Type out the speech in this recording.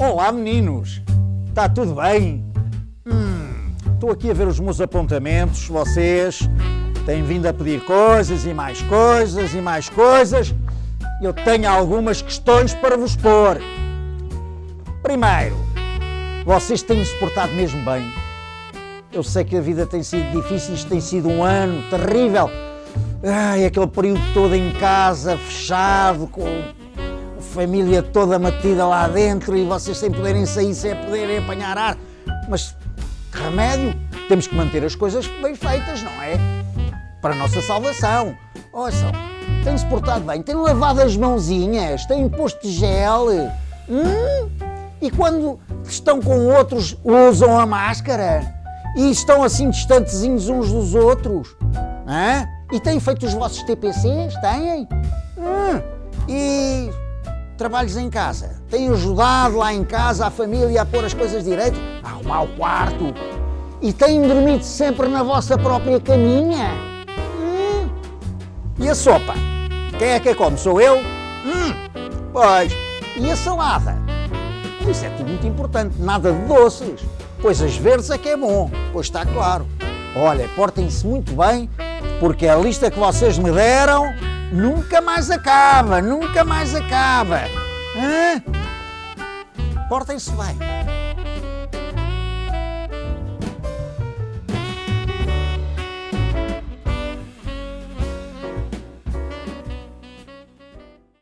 Olá meninos, está tudo bem? Hum, estou aqui a ver os meus apontamentos, vocês têm vindo a pedir coisas e mais coisas e mais coisas. Eu tenho algumas questões para vos pôr. Primeiro, vocês têm se portado mesmo bem. Eu sei que a vida tem sido difícil, isto tem sido um ano terrível. Ai, aquele período todo em casa, fechado, com família toda metida lá dentro e vocês sem poderem sair, sem poderem apanhar ar. Mas que remédio? Temos que manter as coisas bem feitas, não é? Para a nossa salvação. Ouçam, têm-se portado bem, têm lavado as mãozinhas, têm posto gel. Hum? E quando estão com outros, usam a máscara? E estão assim distantezinhos uns dos outros? Hã? E têm feito os vossos TPCs? Têm? Hum. Trabalhos em casa? Têm ajudado lá em casa a família a pôr as coisas direito? A arrumar o quarto? E têm dormido sempre na vossa própria caminha? Hum. E a sopa? Quem é que a come? Sou eu? Hum. Pois. E a salada? Isso é tudo muito importante. Nada de doces. Coisas verdes é que é bom. Pois está claro. Olha, portem-se muito bem porque a lista que vocês me deram nunca mais acaba, nunca mais acaba. Portem-se bem.